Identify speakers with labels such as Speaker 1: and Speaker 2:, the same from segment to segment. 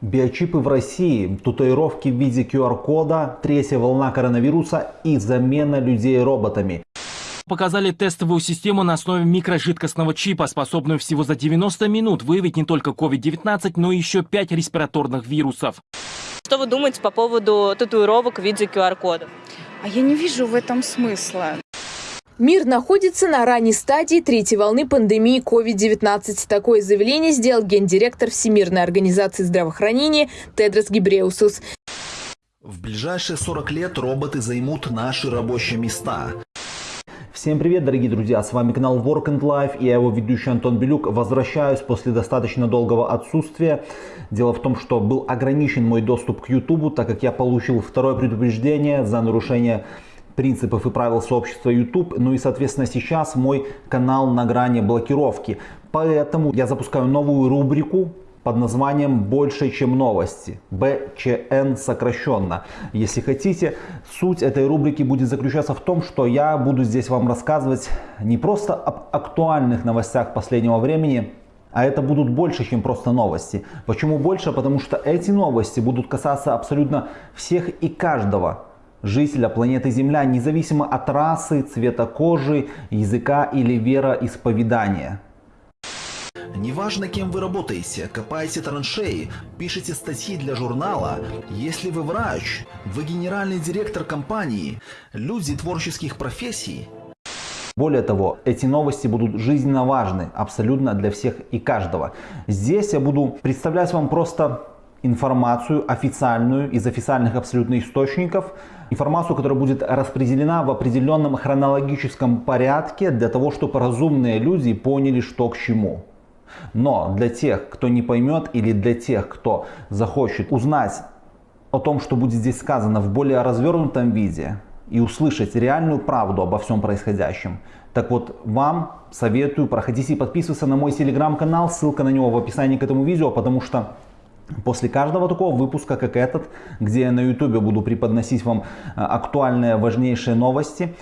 Speaker 1: Биочипы в России, татуировки в виде QR-кода, третья волна коронавируса и замена людей роботами.
Speaker 2: Показали тестовую систему на основе микрожидкостного чипа, способную всего за 90 минут выявить не только COVID-19, но еще 5 респираторных вирусов.
Speaker 3: Что вы думаете по поводу татуировок в виде QR-кодов?
Speaker 4: А я не вижу в этом смысла.
Speaker 5: Мир находится на ранней стадии третьей волны пандемии COVID-19. Такое заявление сделал гендиректор Всемирной организации здравоохранения Тедрос Гибреусус.
Speaker 6: В ближайшие 40 лет роботы займут наши рабочие места.
Speaker 1: Всем привет, дорогие друзья! С вами канал Work and Life и я его ведущий Антон Белюк. Возвращаюсь после достаточно долгого отсутствия. Дело в том, что был ограничен мой доступ к YouTube, так как я получил второе предупреждение за нарушение принципов и правил сообщества YouTube. Ну и, соответственно, сейчас мой канал на грани блокировки. Поэтому я запускаю новую рубрику под названием «Больше, чем новости». БЧН сокращенно. Если хотите, суть этой рубрики будет заключаться в том, что я буду здесь вам рассказывать не просто об актуальных новостях последнего времени, а это будут больше, чем просто новости. Почему больше? Потому что эти новости будут касаться абсолютно всех и каждого жителя планеты Земля, независимо от расы, цвета кожи, языка или вероисповедания.
Speaker 6: Неважно, кем вы работаете, копаете траншеи, пишете статьи для журнала, если вы врач, вы генеральный директор компании, люди творческих профессий.
Speaker 1: Более того, эти новости будут жизненно важны абсолютно для всех и каждого. Здесь я буду представлять вам просто информацию официальную из официальных абсолютно источников, информацию, которая будет распределена в определенном хронологическом порядке для того, чтобы разумные люди поняли, что к чему. Но для тех, кто не поймет или для тех, кто захочет узнать о том, что будет здесь сказано в более развернутом виде и услышать реальную правду обо всем происходящем, так вот вам советую проходите и подписываться на мой телеграм-канал, ссылка на него в описании к этому видео, потому что После каждого такого выпуска, как этот, где я на YouTube буду преподносить вам э, актуальные, важнейшие новости,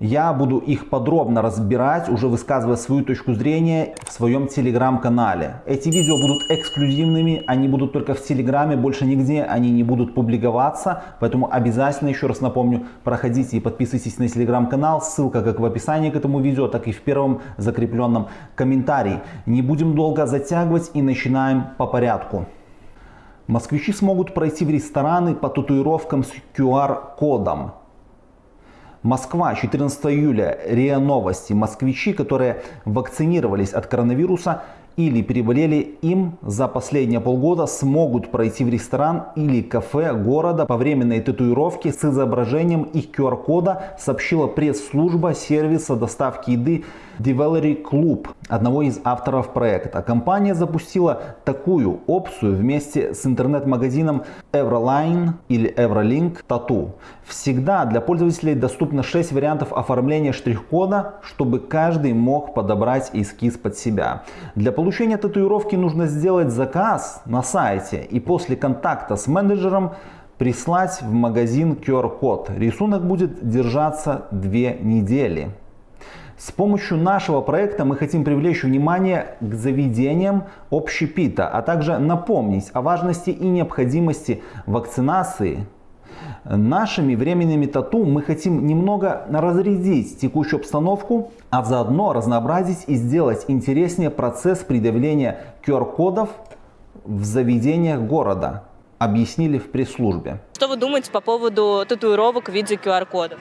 Speaker 1: я буду их подробно разбирать, уже высказывая свою точку зрения в своем телеграм-канале. Эти видео будут эксклюзивными, они будут только в телеграме, больше нигде они не будут публиковаться. Поэтому обязательно, еще раз напомню, проходите и подписывайтесь на телеграм-канал. Ссылка как в описании к этому видео, так и в первом закрепленном комментарии. Не будем долго затягивать и начинаем по порядку. Москвичи смогут пройти в рестораны по татуировкам с QR-кодом. Москва, 14 июля, РИА Новости. Москвичи, которые вакцинировались от коронавируса или переболели им за последние полгода, смогут пройти в ресторан или кафе города по временной татуировке с изображением их QR-кода, сообщила пресс-служба сервиса доставки еды Delivery Club, одного из авторов проекта. Компания запустила такую опцию вместе с интернет-магазином Everline или Everlink Tattoo. Всегда для пользователей доступно 6 вариантов оформления штрих-кода, чтобы каждый мог подобрать эскиз под себя. Для получения татуировки нужно сделать заказ на сайте и после контакта с менеджером прислать в магазин QR-код. Рисунок будет держаться 2 недели. С помощью нашего проекта мы хотим привлечь внимание к заведениям общепита, а также напомнить о важности и необходимости вакцинации. Нашими временными тату мы хотим немного разрядить текущую обстановку, а заодно разнообразить и сделать интереснее процесс предъявления QR-кодов в заведениях города, объяснили в пресс-службе.
Speaker 3: Что вы думаете по поводу татуировок в виде QR-кодов?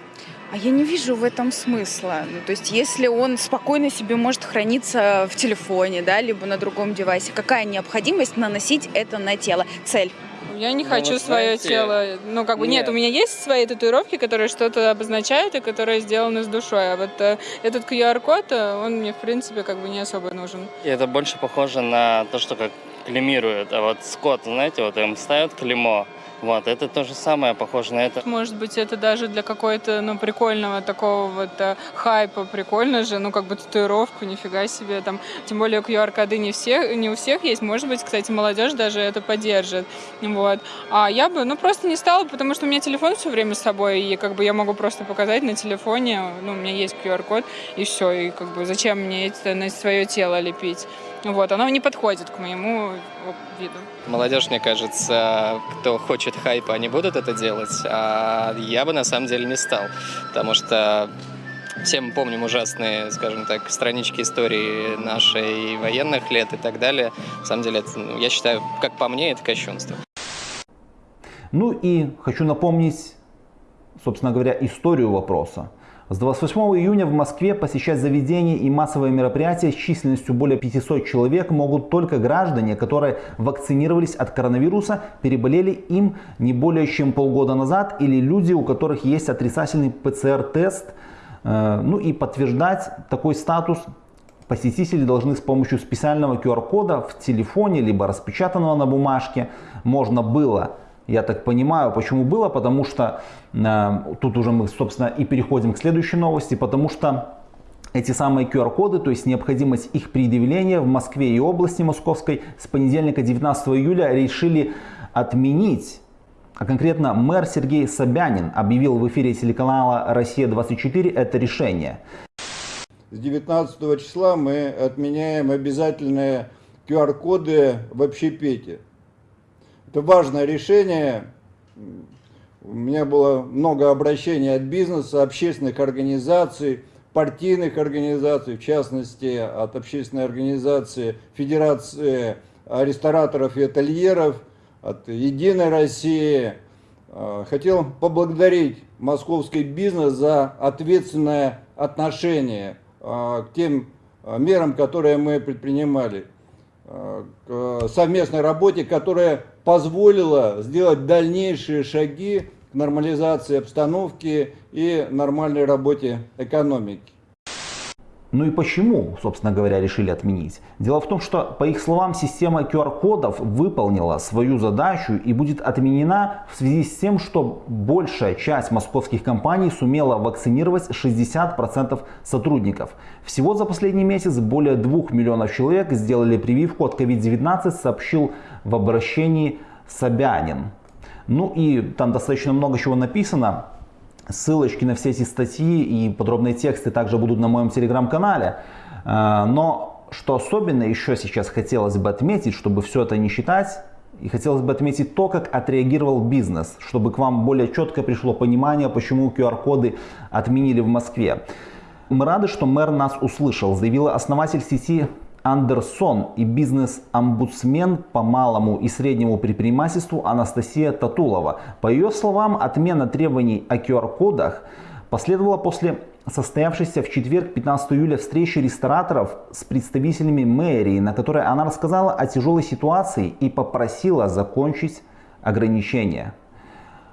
Speaker 4: А я не вижу в этом смысла. Ну, то есть, если он спокойно себе может храниться в телефоне, да, либо на другом девайсе, какая необходимость наносить это на тело? Цель.
Speaker 7: Я не ну, хочу вот свое знаете, тело. Ну, как бы нет. нет, у меня есть свои татуировки, которые что-то обозначают и которые сделаны с душой. А вот э, этот QR-код, э, он мне, в принципе, как бы не особо нужен.
Speaker 8: И это больше похоже на то, что как клемируют. А вот скот, знаете, вот им ставят клеймо, Вот, это то же самое, похоже на это.
Speaker 7: Может быть, это даже для какой-то, ну, прикольного такого вот э, хайпа, прикольно же, ну, как бы татуировку, нифига себе, там, тем более QR-коды не, все, не у всех есть, может быть, кстати, молодежь даже это поддержит, вот. А я бы, ну, просто не стала, потому что у меня телефон все время с собой, и как бы я могу просто показать на телефоне, ну, у меня есть QR-код, и все, и как бы зачем мне это на свое тело лепить? Вот, оно не подходит к моему виду.
Speaker 8: Молодежь, мне кажется, кто хочет хайпа, они будут это делать, а я бы на самом деле не стал, потому что все мы помним ужасные, скажем так, странички истории нашей военных лет и так далее. На самом деле, это, ну, я считаю, как по мне, это кощунство.
Speaker 1: Ну и хочу напомнить, собственно говоря, историю вопроса. С 28 июня в Москве посещать заведения и массовые мероприятия с численностью более 500 человек могут только граждане, которые вакцинировались от коронавируса, переболели им не более чем полгода назад, или люди, у которых есть отрицательный ПЦР-тест. Э, ну и подтверждать такой статус посетители должны с помощью специального QR-кода в телефоне, либо распечатанного на бумажке. Можно было я так понимаю, почему было, потому что э, тут уже мы, собственно, и переходим к следующей новости, потому что эти самые QR-коды, то есть необходимость их предъявления в Москве и области Московской с понедельника 19 июля решили отменить. А конкретно мэр Сергей Собянин объявил в эфире телеканала «Россия-24» это решение.
Speaker 9: С 19 числа мы отменяем обязательные QR-коды в общепите. Это важное решение. У меня было много обращений от бизнеса, общественных организаций, партийных организаций, в частности, от общественной организации Федерации рестораторов и ательеров, от Единой России. А, хотел поблагодарить московский бизнес за ответственное отношение а, к тем а, мерам, которые мы предпринимали. К совместной работе, которая позволила сделать дальнейшие шаги к нормализации обстановки и нормальной работе экономики.
Speaker 1: Ну и почему, собственно говоря, решили отменить? Дело в том, что, по их словам, система QR-кодов выполнила свою задачу и будет отменена в связи с тем, что большая часть московских компаний сумела вакцинировать 60% сотрудников. Всего за последний месяц более 2 миллионов человек сделали прививку от COVID-19, сообщил в обращении Собянин. Ну и там достаточно много чего написано. Ссылочки на все эти статьи и подробные тексты также будут на моем телеграм-канале. Э, но что особенно еще сейчас хотелось бы отметить, чтобы все это не считать, и хотелось бы отметить то, как отреагировал бизнес, чтобы к вам более четко пришло понимание, почему QR-коды отменили в Москве. Мы рады, что мэр нас услышал, заявила основатель сети Андерсон и бизнес-омбудсмен по малому и среднему предпринимательству Анастасия Татулова. По ее словам, отмена требований о QR-кодах последовала после состоявшейся в четверг 15 июля встречи рестораторов с представителями мэрии, на которой она рассказала о тяжелой ситуации и попросила закончить ограничения.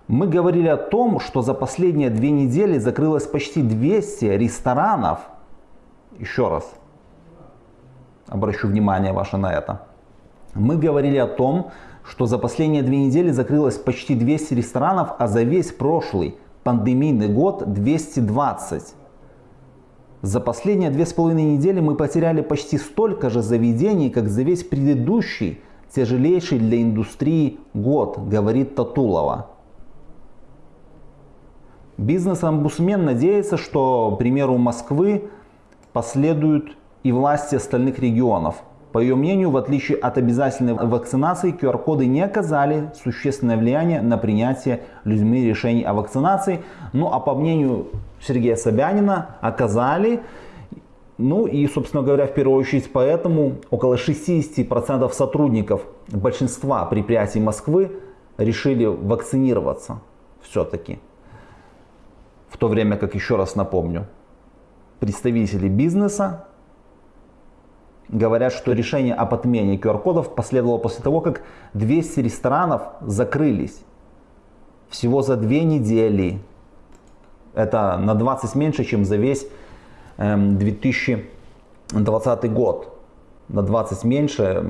Speaker 1: Мы говорили о том, что за последние две недели закрылось почти 200 ресторанов. Еще раз, обращу внимание ваше на это. Мы говорили о том, что за последние две недели закрылось почти 200 ресторанов, а за весь прошлый пандемийный год 220. За последние две с половиной недели мы потеряли почти столько же заведений, как за весь предыдущий, тяжелейший для индустрии год, говорит Татулова. Бизнес-омбудсмен надеется, что примеру Москвы последуют и власти остальных регионов. По ее мнению, в отличие от обязательной вакцинации, QR-коды не оказали существенное влияние на принятие людьми решений о вакцинации. Ну а по мнению Сергея Собянина оказали. Ну и, собственно говоря, в первую очередь поэтому около 60% сотрудников большинства предприятий Москвы решили вакцинироваться все-таки. В то время как, еще раз напомню, представители бизнеса говорят, что решение об отмене QR-кодов последовало после того, как 200 ресторанов закрылись. Всего за две недели. Это на 20 меньше, чем за весь 2020 эм, год. На 20 меньше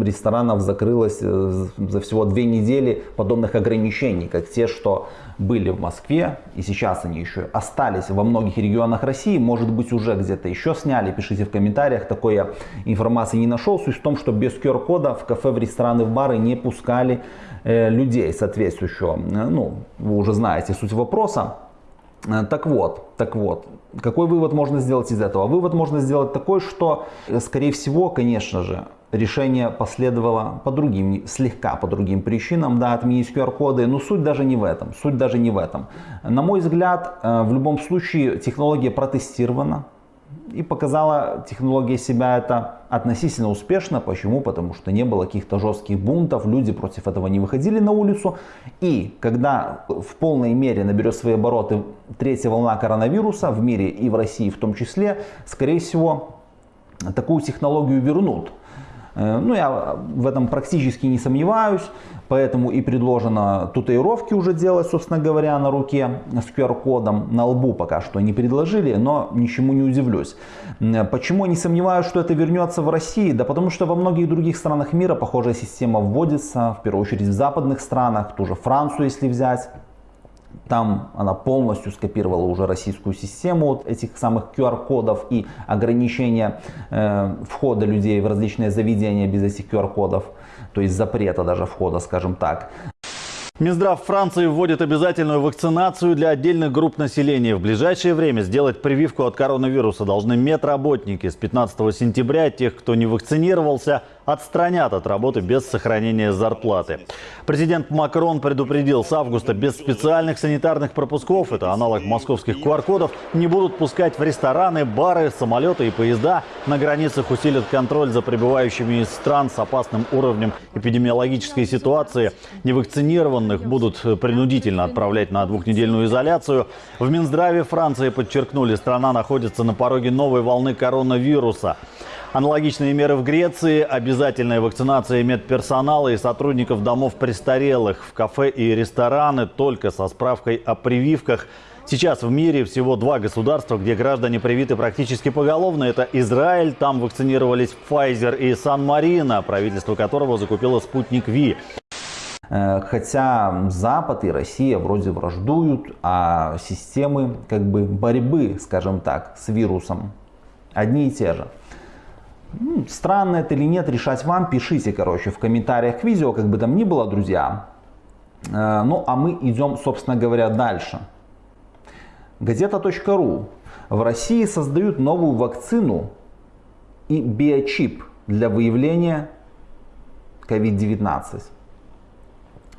Speaker 1: ресторанов закрылось э, за всего две недели подобных ограничений, как те, что были в Москве, и сейчас они еще остались во многих регионах России, может быть уже где-то еще сняли, пишите в комментариях, такой я информации не нашел. Суть в том, что без QR-кода в кафе, в рестораны, в бары не пускали э, людей соответствующего. Э, ну, вы уже знаете суть вопроса. Э, Так вот, так вот, какой вывод можно сделать из этого? Вывод можно сделать такой, что, э, скорее всего, конечно же, решение последовало по другим, слегка по другим причинам, да, отменить QR-коды, но суть даже не в этом, суть даже не в этом. На мой взгляд, э, в любом случае технология протестирована, и показала технология себя это относительно успешно. Почему? Потому что не было каких-то жестких бунтов, люди против этого не выходили на улицу. И когда в полной мере наберет свои обороты третья волна коронавируса в мире и в России в том числе, скорее всего, такую технологию вернут. Э, Ну, я в этом практически не сомневаюсь, поэтому и предложено татуировки уже делать, собственно говоря, на руке с QR-кодом. На лбу пока что не предложили, но ничему не удивлюсь. Почему не сомневаюсь, что это вернется в России? Да потому что во многих других странах мира похожая система вводится, в первую очередь в западных странах, ту же Францию, если взять. Там она полностью скопировала уже российскую систему вот этих самых QR-кодов и ограничения э, входа людей в различные заведения без этих QR-кодов, то есть запрета даже входа, скажем так.
Speaker 10: Минздрав Франции вводит обязательную вакцинацию для отдельных групп населения. В ближайшее время сделать прививку от коронавируса должны медработники. С 15 сентября тех, кто не вакцинировался, отстранят от работы без сохранения зарплаты. Президент Макрон предупредил, с августа без специальных санитарных пропусков, это аналог московских QR-кодов, не будут пускать в рестораны, бары, самолеты и поезда. На границах усилят контроль за прибывающими из стран с опасным уровнем эпидемиологической ситуации. Невакцинированных будут принудительно отправлять на двухнедельную изоляцию. В Минздраве Франции подчеркнули, страна находится на пороге новой волны коронавируса. Аналогичные меры в Греции, обязательная вакцинация медперсонала и сотрудников домов престарелых в кафе и рестораны только со справкой о прививках. Сейчас в мире всего два государства, где граждане привиты практически поголовно. Это Израиль, там вакцинировались Pfizer и Сан-Марино, правительство которого закупило спутник Ви.
Speaker 1: Э, Хотя Запад и Россия вроде враждуют, а системы как бы борьбы, скажем так, с вирусом одни и те же. Странно это или нет, решать вам. Пишите, короче, в комментариях к видео, как бы там ни было, друзья. Э, Ну, а мы идем, собственно говоря, дальше. Газета.ру. В России создают новую вакцину и биочип для выявления COVID-19.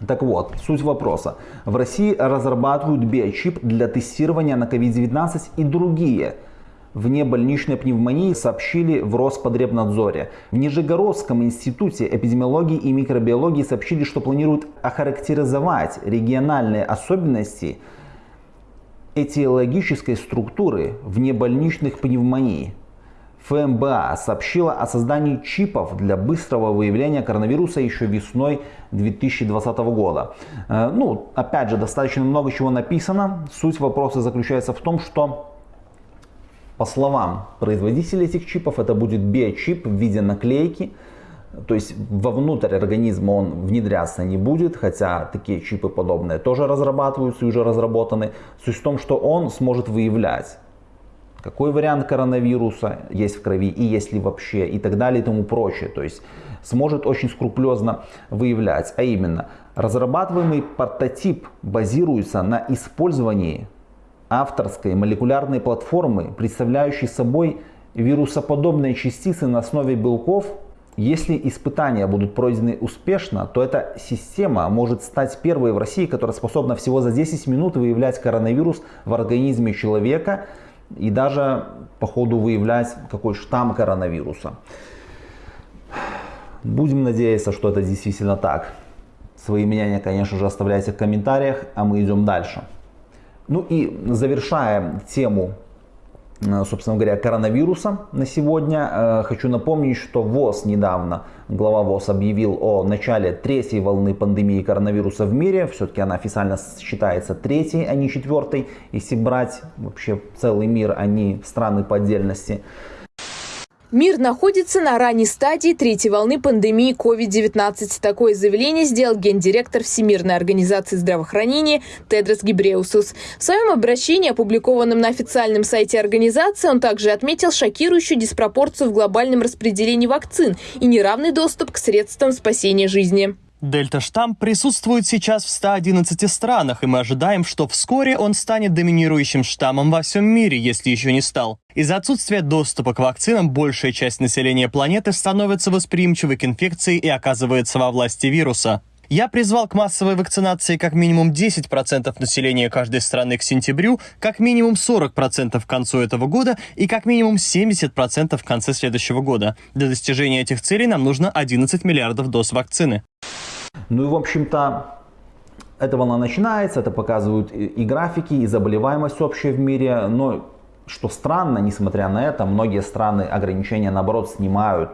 Speaker 1: Так вот, суть вопроса. В России разрабатывают биочип для тестирования на COVID-19 и другие внебольничной пневмонии сообщили в Роспотребнадзоре. В Нижегородском институте эпидемиологии и микробиологии сообщили, что планируют охарактеризовать региональные особенности этиологической структуры внебольничных пневмоний. ФМБА сообщила о создании чипов для быстрого выявления коронавируса еще весной 2020 года. Э, Ну, опять же, достаточно много чего написано. Суть вопроса заключается в том, что по словам производителей этих чипов, это будет биочип в виде наклейки. То есть вовнутрь организма он внедряться не будет, хотя такие чипы подобные тоже разрабатываются и уже разработаны. Суть в том, что он сможет выявлять какой вариант коронавируса есть в крови и есть ли вообще и так далее и тому прочее. То есть сможет очень скрупулезно выявлять. А именно, разрабатываемый прототип базируется на использовании авторской молекулярной платформы, представляющей собой вирусоподобные частицы на основе белков. Если испытания будут пройдены успешно, то эта система может стать первой в России, которая способна всего за 10 минут выявлять коронавирус в организме человека и даже по ходу выявлять какой штамм коронавируса. Будем надеяться, что это действительно так. Свои мнения, конечно же, оставляйте в комментариях, а мы идем дальше. Ну и завершая тему, э, собственно говоря, коронавируса на сегодня, э, хочу напомнить, что ВОЗ недавно, глава ВОЗ объявил о начале третьей волны пандемии коронавируса в мире. Все-таки она официально считается третьей, а не четвертой, если брать вообще целый мир, а не страны по отдельности.
Speaker 5: Мир находится на ранней стадии третьей волны пандемии COVID-19. Такое заявление сделал гендиректор Всемирной организации здравоохранения Тедрос Гибреусус. В своем обращении, опубликованном на официальном сайте организации, он также отметил шокирующую диспропорцию в глобальном распределении вакцин и неравный доступ к средствам спасения жизни.
Speaker 11: Дельта-штамм присутствует сейчас в 111 странах, и мы ожидаем, что вскоре он станет доминирующим штаммом во всем мире, если еще не стал. Из-за отсутствия доступа к вакцинам большая часть населения планеты становится восприимчивой к инфекции и оказывается во власти вируса. Я призвал к массовой вакцинации как минимум 10% населения каждой страны к сентябрю, как минимум 40% к концу этого года и как минимум 70% в конце следующего года. Для достижения этих целей нам нужно 11 миллиардов доз вакцины.
Speaker 1: Ну и, в общем-то, эта волна начинается, это показывают и графики, и заболеваемость общая в мире. Но, что странно, несмотря на это, многие страны ограничения, наоборот, снимают.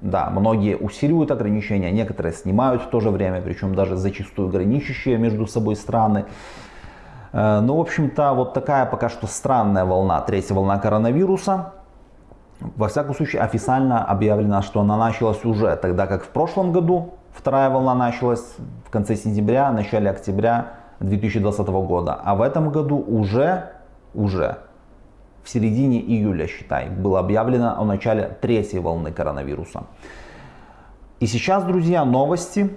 Speaker 1: Да, многие усиливают ограничения, некоторые снимают в то же время, причем даже зачастую граничащие между собой страны. Э, ну, в общем-то, вот такая пока что странная волна, третья волна коронавируса. Во всяком случае, официально объявлено, что она началась уже, тогда как в прошлом году Вторая волна началась в конце сентября, начале октября 2020 года. А в этом году уже, уже в середине июля, считай, было объявлено о начале третьей волны коронавируса. И сейчас, друзья, новости,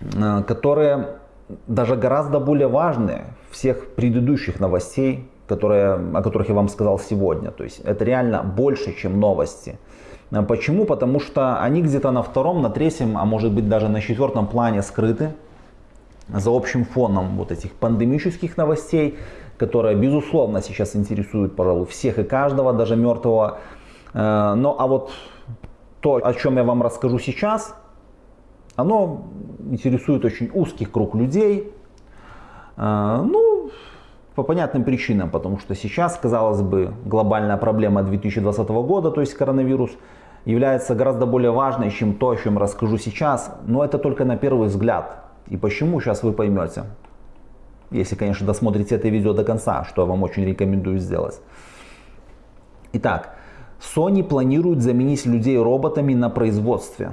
Speaker 1: э, которые даже гораздо более важные всех предыдущих новостей, которые, о которых я вам сказал сегодня. То есть это реально больше, чем новости. Э, почему? Потому что они где-то на втором, на третьем, а может быть даже на четвертом плане скрыты за общим фоном вот этих пандемических новостей, которые безусловно сейчас интересуют, пожалуй, всех и каждого, даже мертвого. Э, ну а вот то, о чем я вам расскажу сейчас, оно интересует очень узкий круг людей. Э, ну, по понятным причинам, потому что сейчас, казалось бы, глобальная проблема 2020 года, то есть коронавирус, является гораздо более важной, чем то, о чем расскажу сейчас, но это только на первый взгляд. И почему, сейчас вы поймете. Если, конечно, досмотрите это видео до конца, что я вам очень рекомендую сделать. Итак, Sony планирует заменить людей роботами на производстве.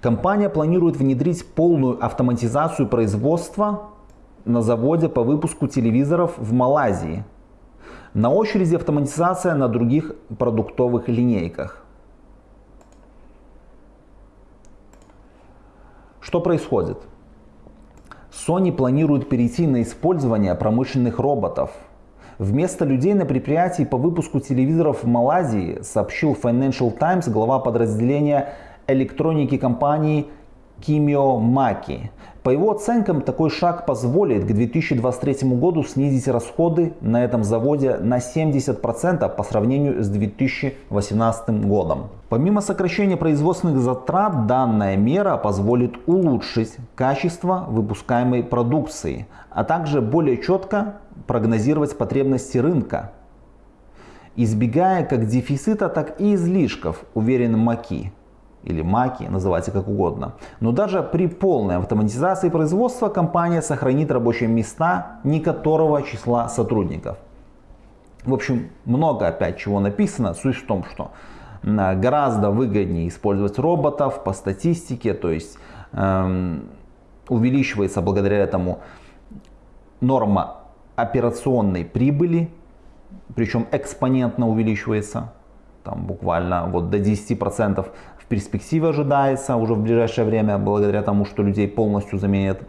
Speaker 1: Компания планирует внедрить полную автоматизацию производства на заводе по выпуску телевизоров в Малайзии. На очереди автоматизация на других продуктовых линейках. Что происходит? Sony планирует перейти на использование промышленных роботов. Вместо людей на предприятии по выпуску телевизоров в Малайзии сообщил Financial Times глава подразделения электроники компании Кимио Маки. По его оценкам, такой шаг позволит к 2023 году снизить расходы на этом заводе на 70% по сравнению с 2018 годом. Помимо сокращения производственных затрат, данная мера позволит улучшить качество выпускаемой продукции, а также более четко прогнозировать потребности рынка, избегая как дефицита, так и излишков, уверен Маки или маки, называйте как угодно. Но даже при полной автоматизации производства компания сохранит рабочие места не которого числа сотрудников. В общем, много опять чего написано. Суть в том, что гораздо выгоднее использовать роботов по статистике, то есть эм, увеличивается благодаря этому норма операционной прибыли, причем экспонентно увеличивается, там буквально вот до 10% перспективе ожидается уже в ближайшее время, благодаря тому, что людей полностью заменят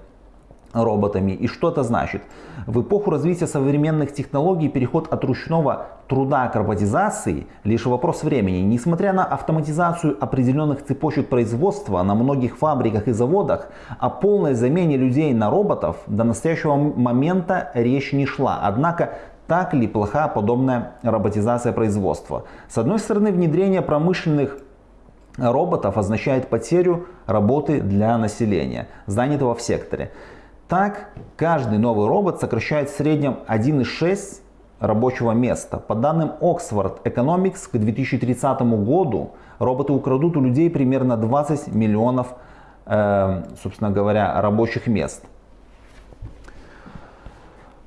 Speaker 1: роботами. И что это значит? В эпоху развития современных технологий переход от ручного труда к роботизации лишь вопрос времени. Несмотря на автоматизацию определенных цепочек производства на многих фабриках и заводах, о полной замене людей на роботов до настоящего момента речь не шла. Однако так ли плоха подобная роботизация производства? С одной стороны, внедрение промышленных роботов означает потерю работы для населения, занятого в секторе. Так, каждый новый робот сокращает в среднем 1,6 рабочего места. По данным Oxford Economics, к 2030 году роботы украдут у людей примерно 20 миллионов, э, собственно говоря, рабочих мест.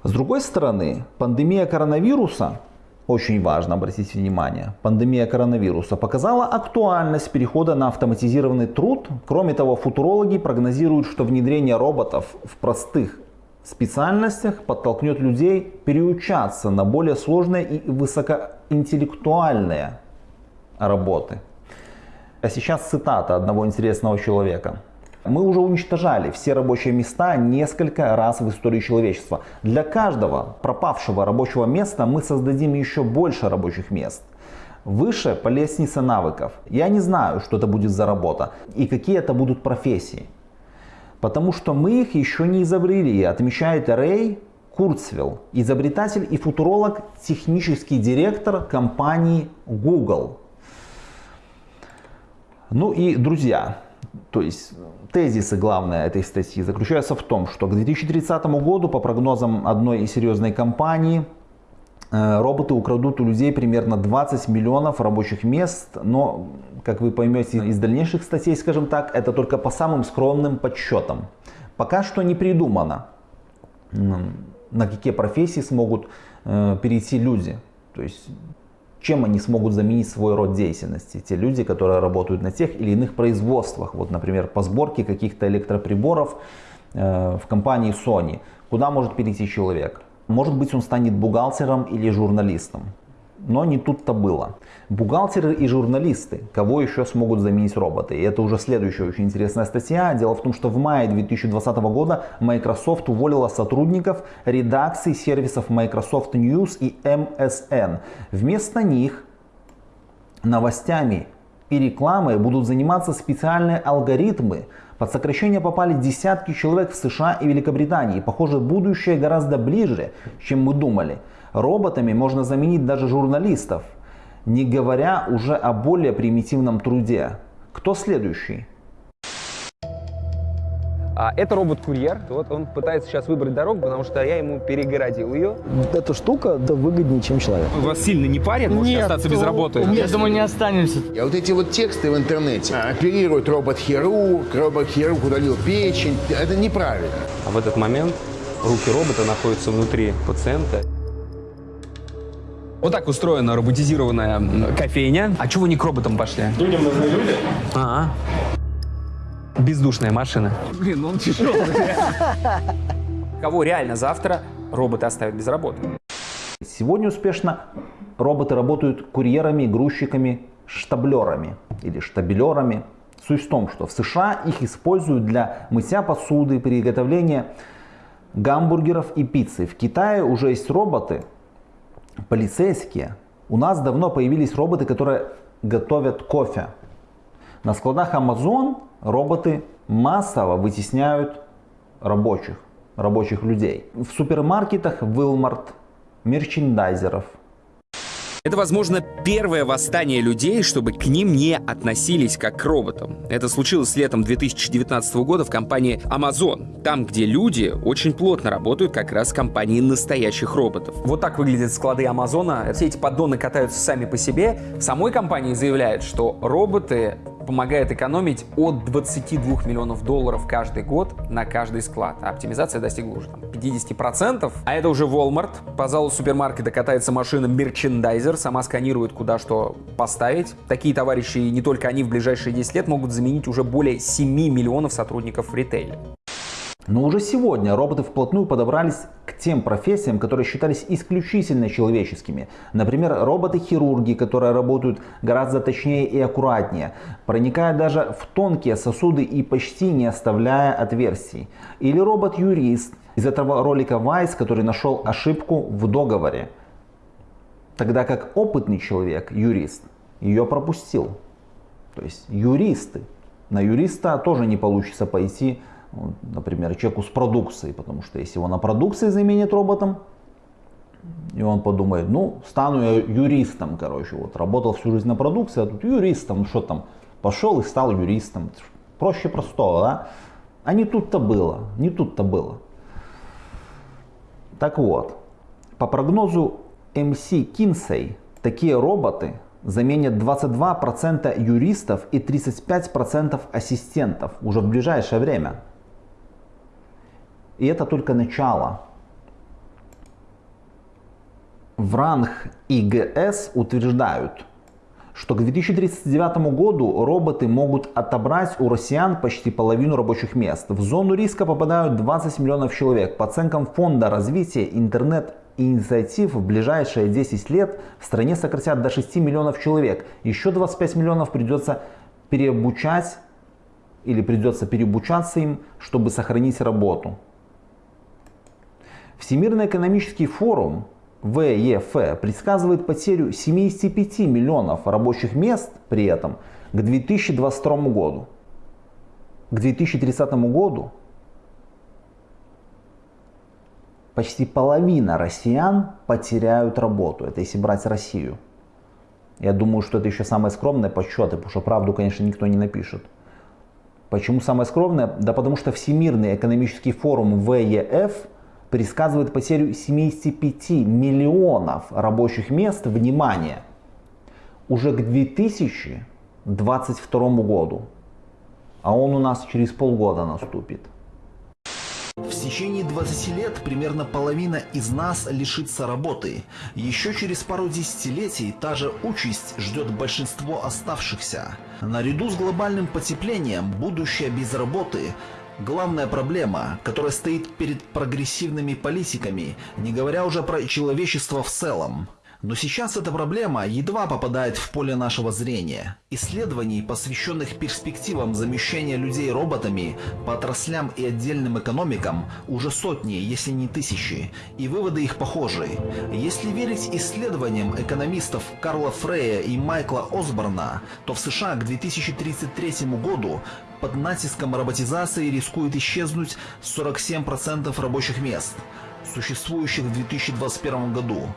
Speaker 1: С другой стороны, пандемия коронавируса очень важно обратить внимание, пандемия коронавируса показала актуальность перехода на автоматизированный труд. Кроме того, футурологи прогнозируют, что внедрение роботов в простых специальностях подтолкнет людей переучаться на более сложные и высокоинтеллектуальные работы. А сейчас цитата одного интересного человека. Мы уже уничтожали все рабочие места несколько раз в истории человечества. Для каждого пропавшего рабочего места мы создадим еще больше рабочих мест. Выше по лестнице навыков. Я не знаю, что это будет за работа и какие это будут профессии. Потому что мы их еще не изобрели, отмечает Рэй Курцвелл, изобретатель и футуролог, технический директор компании Google. Ну и, друзья, то есть тезисы главные этой статьи заключаются в том, что к 2030 году, по прогнозам одной серьезной компании, э, роботы украдут у людей примерно 20 миллионов рабочих мест, но, как вы поймете из дальнейших статей, скажем так, это только по самым скромным подсчетам. Пока что не придумано, на какие профессии смогут э, перейти люди. То есть чем они смогут заменить свой род деятельности. Те люди, которые работают на тех или иных производствах, вот, например, по сборке каких-то электроприборов э, в компании Sony. Куда может перейти человек? Может быть, он станет бухгалтером или журналистом. Но не тут-то было. Бухгалтеры и журналисты, кого еще смогут заменить роботы? И это уже следующая очень интересная статья. Дело в том, что в мае 2020 года Microsoft уволила сотрудников редакций сервисов Microsoft News и MSN. Вместо них новостями и рекламой будут заниматься специальные алгоритмы. Под сокращение попали десятки человек в США и Великобритании. Похоже, будущее гораздо ближе, чем мы думали. Роботами можно заменить даже журналистов, не говоря уже о более примитивном труде. Кто следующий?
Speaker 12: А, это робот-курьер. Вот он пытается сейчас выбрать дорогу, потому что я ему перегородил ее.
Speaker 13: Эта штука да, выгоднее, чем человек.
Speaker 12: Вас сильно не парит? Можете остаться без работы?
Speaker 14: Я думаю, не останемся.
Speaker 15: А вот эти вот тексты в интернете. Оперирует робот-хирург, робот-хирург удалил печень. Это неправильно.
Speaker 12: А в этот момент руки робота находятся внутри пациента. Вот так устроена роботизированная кофейня. А чего вы не к роботам пошли?
Speaker 14: Людям нужны люди.
Speaker 12: А, -а. Бездушная машина.
Speaker 14: Блин, он тяжелый.
Speaker 12: Кого реально завтра роботы оставят без работы?
Speaker 1: Сегодня успешно роботы работают курьерами, грузчиками, штаблерами или штабелерами. Суть в том, что в США их используют для мытья посуды, приготовления гамбургеров и пиццы. В Китае уже есть роботы, полицейские, у нас давно появились роботы, которые готовят кофе. На складах Amazon роботы массово вытесняют рабочих, рабочих людей. В супермаркетах Walmart, мерчендайзеров –
Speaker 12: это, возможно, первое восстание людей, чтобы к ним не относились как к роботам. Это случилось летом 2019 года в компании Amazon, там, где люди очень плотно работают как раз в компании настоящих роботов. Вот так выглядят склады Амазона. Все эти поддоны катаются сами по себе. Самой компании заявляют, что роботы помогает экономить от 22 миллионов долларов каждый год на каждый склад. А оптимизация достигла уже там, 50%. А это уже Walmart. По залу супермаркета катается машина мерчендайзер, сама сканирует, куда что поставить. Такие товарищи, не только они в ближайшие 10 лет могут заменить уже более 7 миллионов сотрудников в ритейле.
Speaker 1: Но уже сегодня роботы вплотную подобрались к тем профессиям, которые считались исключительно человеческими. Например, роботы-хирурги, которые работают гораздо точнее и аккуратнее, проникая даже в тонкие сосуды и почти не оставляя отверстий. Или робот-юрист из этого ролика Vice, который нашел ошибку в договоре. Тогда как опытный человек, юрист, ее пропустил. То есть юристы. На юриста тоже не получится пойти например, человеку с продукцией, потому что если его на продукции заменят роботом, и он подумает, ну, стану я юристом, короче, вот, работал всю жизнь на продукции, а тут юристом, что там, пошел и стал юристом. Проще простого, да? А не тут-то было, не тут-то было. Так вот, по прогнозу MC Kinsey, такие роботы заменят 22% юристов и 35% ассистентов уже в ближайшее время. И это только начало. в ранг ИГС утверждают, что к 2039 году роботы могут отобрать у россиян почти половину рабочих мест. В зону риска попадают 20 миллионов человек. По оценкам Фонда развития интернет-инициатив в ближайшие 10 лет в стране сократят до 6 миллионов человек. Еще 25 миллионов придется переобучать или придется переобучаться им, чтобы сохранить работу. Всемирный экономический форум ВЕФ предсказывает потерю 75 миллионов рабочих мест при этом к 2022 году. К 2030 году почти половина россиян потеряют работу. Это если брать Россию. Я думаю, что это еще самые скромные подсчеты, потому что правду, конечно, никто не напишет. Почему самое скромное? Да потому что Всемирный экономический форум ВЕФ предсказывает потерю 75 миллионов рабочих мест, внимание, уже к 2022 году. А он у нас через полгода наступит.
Speaker 6: В течение 20 лет примерно половина из нас лишится работы. Еще через пару десятилетий та же участь ждет большинство оставшихся. Наряду с глобальным потеплением будущее без работы Главная проблема, которая стоит перед прогрессивными политиками, не говоря уже про человечество в целом. Но сейчас эта проблема едва попадает в поле нашего зрения. Исследований, посвященных перспективам замещения людей роботами по отраслям и отдельным экономикам, уже сотни, если не тысячи, и выводы их похожи. Если верить исследованиям экономистов Карла Фрея и Майкла Осборна, то в США к 2033 году под натиском роботизации рискует исчезнуть 47% рабочих мест – существующих в 2021 году.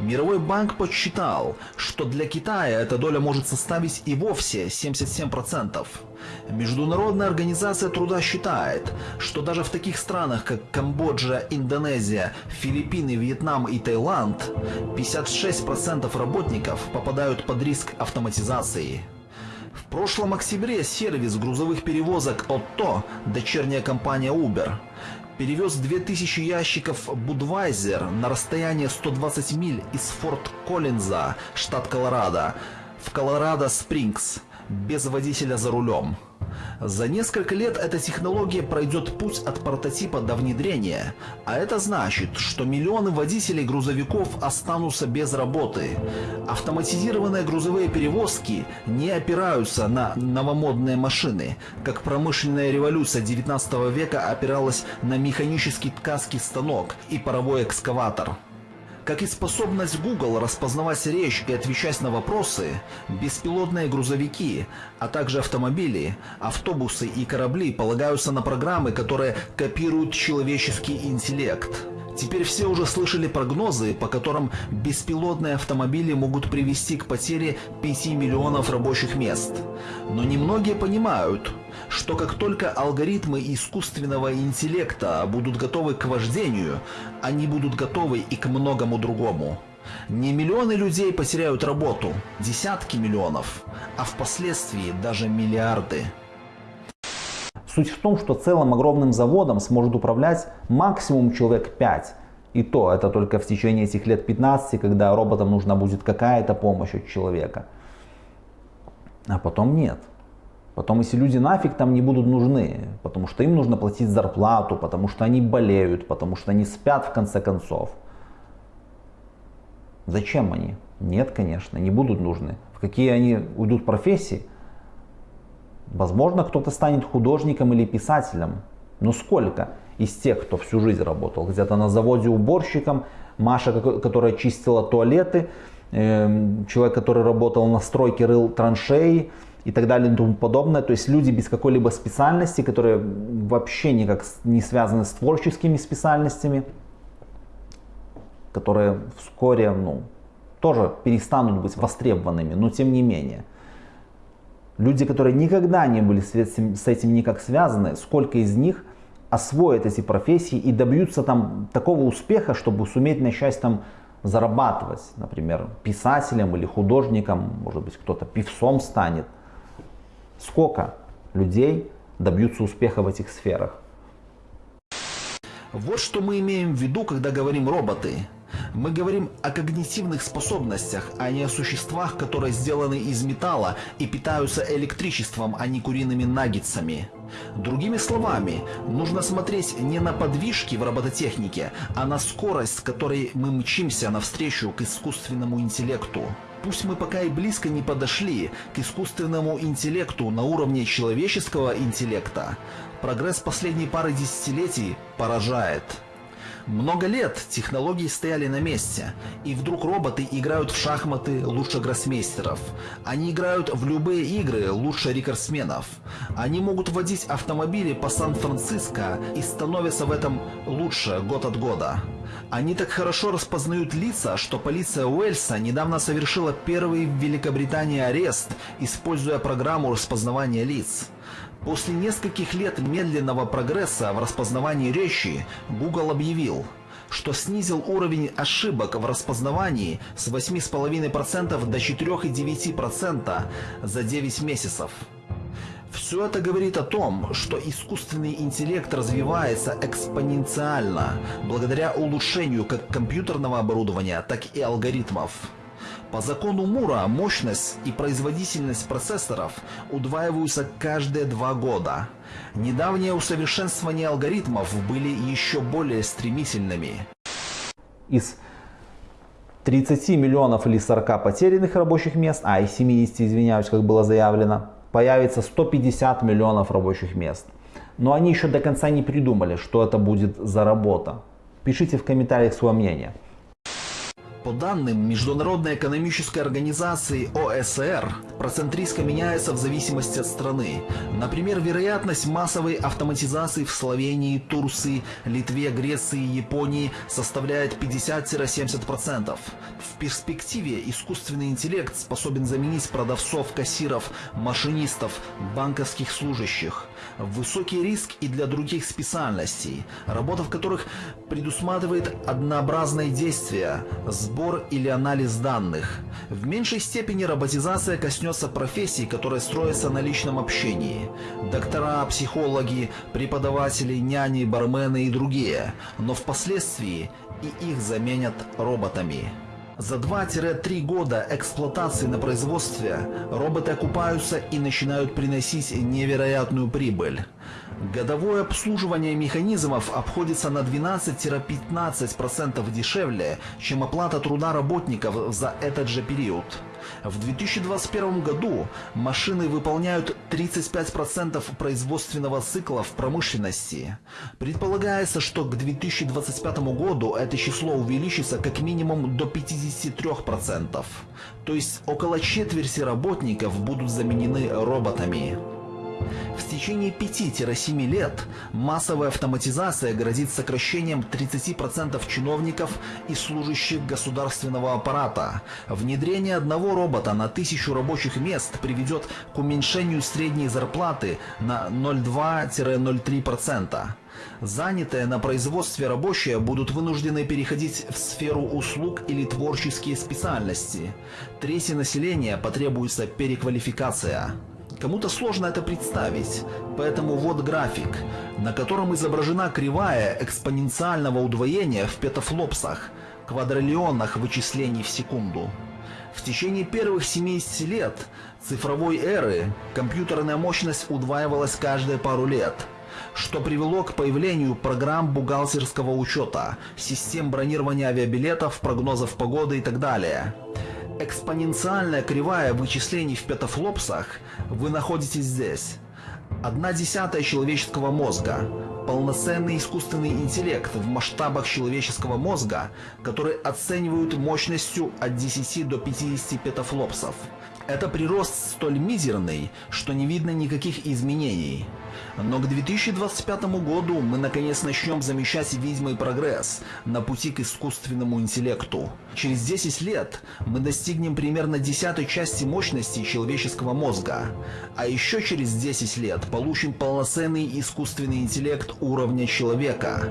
Speaker 6: Мировой банк подсчитал, что для Китая эта доля может составить и вовсе 77%. Международная организация труда считает, что даже в таких странах, как Камбоджа, Индонезия, Филиппины, Вьетнам и Таиланд, 56% работников попадают под риск автоматизации. В прошлом октябре сервис грузовых перевозок Otto, дочерняя компания Uber, перевез 2000 ящиков Budweiser на расстояние 120 миль из Форт Коллинза, штат Колорадо, в Колорадо-Спрингс, без водителя за рулем. За несколько лет эта технология пройдет путь от прототипа до внедрения, а это значит, что миллионы водителей грузовиков останутся без работы. Автоматизированные грузовые перевозки не опираются на новомодные машины, как промышленная революция 19 века опиралась на механический ткацкий станок и паровой экскаватор. Как и способность Google распознавать речь и отвечать на вопросы, беспилотные грузовики, а также автомобили, автобусы и корабли полагаются на программы, которые копируют человеческий интеллект. Теперь все уже слышали прогнозы, по которым беспилотные автомобили могут привести к потере 5 миллионов рабочих мест. Но немногие понимают, что как только алгоритмы искусственного интеллекта будут готовы к вождению, они будут готовы и к многому другому. Не миллионы людей потеряют работу, десятки миллионов, а впоследствии даже миллиарды.
Speaker 1: Суть в том, что целым огромным заводом сможет управлять максимум человек 5. И то это только в течение этих лет 15, когда роботам нужна будет какая-то помощь от человека. А потом нет. Потом, если люди нафиг там не будут нужны, потому что им нужно платить зарплату, потому что они болеют, потому что они спят в конце концов. Зачем они? Нет, конечно, не будут нужны. В какие они уйдут профессии? Возможно, кто-то станет художником или писателем. Но сколько из тех, кто всю жизнь работал? Где-то на заводе уборщиком, Маша, которая чистила туалеты, эм, человек, который работал на стройке, рыл траншеи, и так далее и тому подобное. То есть люди без какой-либо специальности, которые вообще никак не связаны с творческими специальностями, которые вскоре ну, тоже перестанут быть востребованными, но тем не менее. Люди, которые никогда не были с этим, с этим никак связаны, сколько из них освоят эти профессии и добьются там такого успеха, чтобы суметь начать там зарабатывать, например, писателем или художником, может быть, кто-то певцом станет. Сколько людей добьются успеха в этих сферах?
Speaker 6: Вот что мы имеем в виду, когда говорим роботы.
Speaker 1: Мы говорим о когнитивных способностях, а не о существах, которые сделаны из металла и питаются электричеством, а не куриными наггетсами. Другими словами, нужно смотреть не на подвижки в робототехнике, а на скорость, с которой мы мчимся навстречу к искусственному интеллекту. Пусть мы пока и близко не подошли к искусственному интеллекту на уровне человеческого интеллекта, прогресс последней пары десятилетий поражает. Много лет технологии стояли на месте, и вдруг роботы играют в шахматы лучше гроссмейстеров. Они играют в любые игры лучше рекордсменов. Они могут водить автомобили по Сан-Франциско и становятся в этом лучше год от года. Они так хорошо распознают лица, что полиция Уэльса недавно совершила первый в Великобритании арест, используя программу распознавания лиц. После нескольких лет медленного прогресса в распознавании речи Google объявил, что снизил уровень ошибок в распознавании с 8,5% до 4,9% за 9 месяцев. Все это говорит о том, что искусственный интеллект развивается экспоненциально, благодаря улучшению как компьютерного оборудования, так и алгоритмов. По закону Мура мощность и производительность процессоров удваиваются каждые два года. Недавнее усовершенствование алгоритмов были еще более стремительными.
Speaker 16: Из 30 миллионов или 40 потерянных рабочих мест, а из 70, извиняюсь, как было заявлено, появится 150 миллионов рабочих мест. Но они еще до конца не придумали, что это будет за работа. Пишите в комментариях свое мнение.
Speaker 1: По данным Международной экономической организации ОСР, процент риска меняется в зависимости от страны. Например, вероятность массовой автоматизации в Словении, Турции, Литве, Греции Японии составляет 50-70%. В перспективе искусственный интеллект способен заменить продавцов, кассиров, машинистов, банковских служащих. Высокий риск и для других специальностей, работа в которых предусматривает однообразные действия, сбор или анализ данных. В меньшей степени роботизация коснется профессий, которые строятся на личном общении. Доктора, психологи, преподаватели, няни, бармены и другие. Но впоследствии и их заменят роботами. За 2-3 года эксплуатации на производстве роботы окупаются и начинают приносить невероятную прибыль. Годовое обслуживание механизмов обходится на 12-15% дешевле, чем оплата труда работников за этот же период. В 2021 году машины выполняют 35% производственного цикла в промышленности. Предполагается, что к 2025 году это число увеличится как минимум до 53%. То есть около четверти работников будут заменены роботами. В течение 5-7 лет массовая автоматизация грозит сокращением 30% чиновников и служащих государственного аппарата. Внедрение одного робота на тысячу рабочих мест приведет к уменьшению средней зарплаты на 0,2-0,3%. Занятые на производстве рабочие будут вынуждены переходить в сферу услуг или творческие специальности. Трети населения потребуется переквалификация. Кому-то сложно это представить, поэтому вот график, на котором изображена кривая экспоненциального удвоения в петафлопсах, квадриллионах вычислений в секунду. В течение первых 70 лет цифровой эры компьютерная мощность удваивалась каждые пару лет, что привело к появлению программ бухгалтерского учета, систем бронирования авиабилетов, прогнозов погоды и так далее. Экспоненциальная кривая вычислений в петафлопсах вы находите здесь. Одна десятая человеческого мозга. Полноценный искусственный интеллект в масштабах человеческого мозга, который оценивают мощностью от 10 до 50 петафлопсов. Это прирост столь мизерный, что не видно никаких изменений. Но к 2025 году мы наконец начнем замечать видимый прогресс на пути к искусственному интеллекту. Через 10 лет мы достигнем примерно десятой части мощности человеческого мозга. А еще через 10 лет получим полноценный искусственный интеллект уровня человека.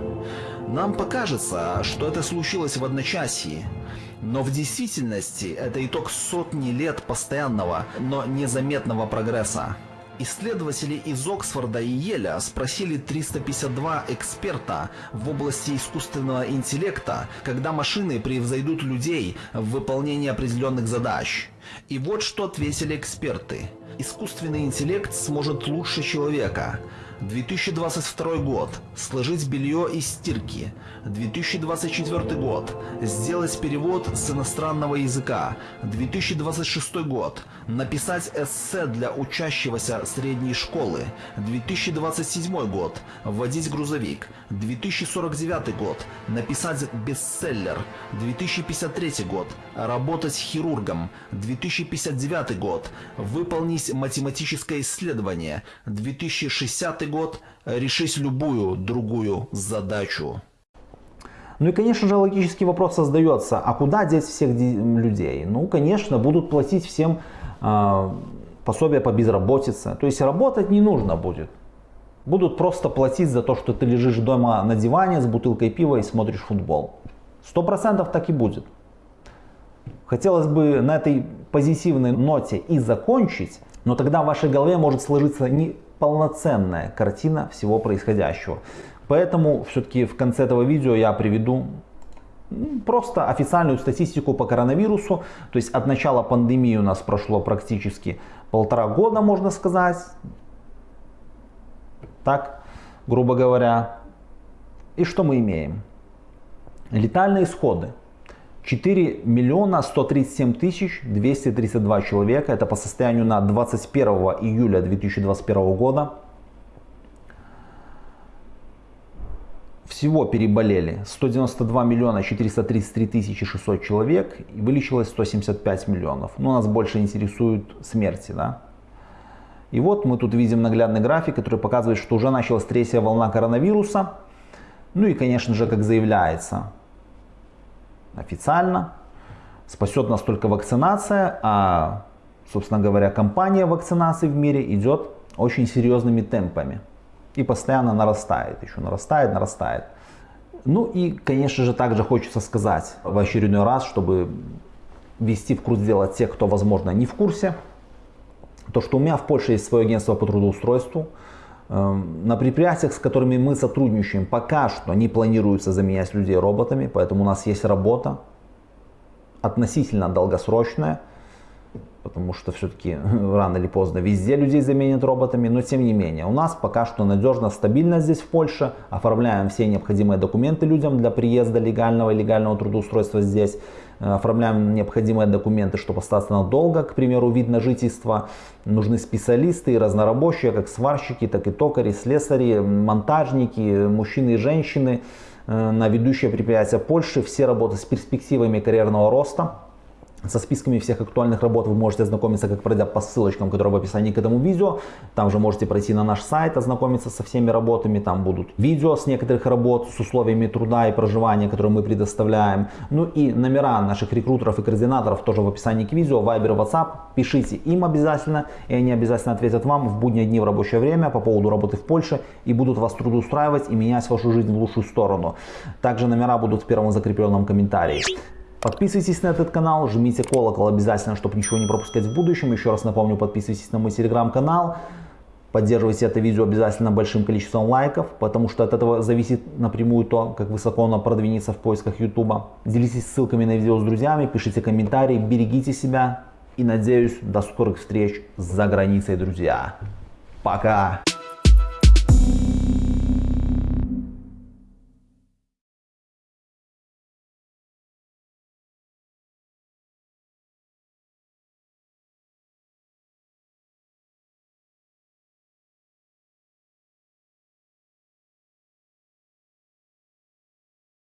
Speaker 1: Нам покажется, что это случилось в одночасье. Но в действительности это итог сотни лет постоянного, но незаметного прогресса.
Speaker 6: Исследователи из Оксфорда и Еля спросили 352 эксперта в области искусственного интеллекта, когда машины превзойдут людей в выполнении определенных задач. И вот что ответили эксперты. Искусственный интеллект сможет лучше человека. 2022 год. Сложить белье из стирки. 2024 год. Сделать перевод с иностранного языка. 2026 год. Написать эссе для учащегося средней школы. 2027 год. Водить грузовик. 2049 год. Написать бестселлер. 2053 год. Работать хирургом. 2059 год. Выполнить математическое исследование. 2060 год. Решить любую другую задачу.
Speaker 1: Ну и, конечно же, логический вопрос создается, а куда деть всех людей? Ну, конечно, будут платить всем э, пособия по безработице. То есть работать не нужно будет. Будут просто платить за то, что ты лежишь дома на диване с бутылкой пива и смотришь футбол. Сто процентов так и будет. Хотелось бы на этой позитивной ноте и закончить, но тогда в вашей голове может сложиться неполноценная картина всего происходящего. Поэтому все-таки в конце этого видео я приведу просто официальную статистику по коронавирусу. То есть от начала пандемии у нас прошло практически полтора года, можно сказать. Так, грубо говоря. И что мы имеем? Летальные исходы. 4 миллиона 137 тысяч 232 человека. Это по состоянию на 21 июля 2021 года. Всего переболели 192 миллиона 433 тысячи 600 человек и вылечилось 175 миллионов. Но нас больше интересуют смерти. Да? И вот мы тут видим наглядный график, который показывает, что уже началась третья волна коронавируса. Ну и, конечно же, как заявляется официально, спасет нас только вакцинация, а, собственно говоря, кампания вакцинации в мире идет очень серьезными темпами и постоянно нарастает, еще нарастает, нарастает. Ну и, конечно же, также хочется сказать в очередной раз, чтобы ввести в курс дела тех, кто, возможно, не в курсе, то, что у меня в Польше есть свое агентство по трудоустройству. Эм, на предприятиях, с которыми мы сотрудничаем, пока что не планируется заменять людей роботами, поэтому у нас есть работа относительно долгосрочная потому что все-таки рано или поздно везде людей заменят роботами, но тем не менее у нас пока что надежно, стабильно здесь в Польше, оформляем все необходимые документы людям для приезда легального и легального трудоустройства здесь, оформляем необходимые документы, чтобы остаться надолго, к примеру, вид на жительство, нужны специалисты и разнорабочие, как сварщики, так и токари, слесари, монтажники, мужчины и женщины э, на ведущие предприятия Польши, все работы с перспективами карьерного роста, со списками всех актуальных работ вы можете ознакомиться, как пройдя по ссылочкам, которые в описании к этому видео. Там же можете пройти на наш сайт, ознакомиться со всеми работами. Там будут видео с некоторых работ, с условиями труда и проживания, которые мы предоставляем. Ну и номера наших рекрутеров и координаторов тоже в описании к видео. Viber, WhatsApp. Пишите им обязательно, и они обязательно ответят вам в будние дни в рабочее время по поводу работы в Польше и будут вас трудоустраивать и менять вашу жизнь в лучшую сторону. Также номера будут в первом закрепленном комментарии. Подписывайтесь на этот канал, жмите колокол обязательно, чтобы ничего не пропускать в будущем. Еще раз напомню, подписывайтесь на мой телеграм-канал. Поддерживайте это видео обязательно большим количеством лайков, потому что от этого зависит напрямую то, как высоко оно продвинется в поисках YouTube. Делитесь ссылками на видео с друзьями, пишите комментарии, берегите себя и надеюсь до скорых встреч за границей, друзья. Пока!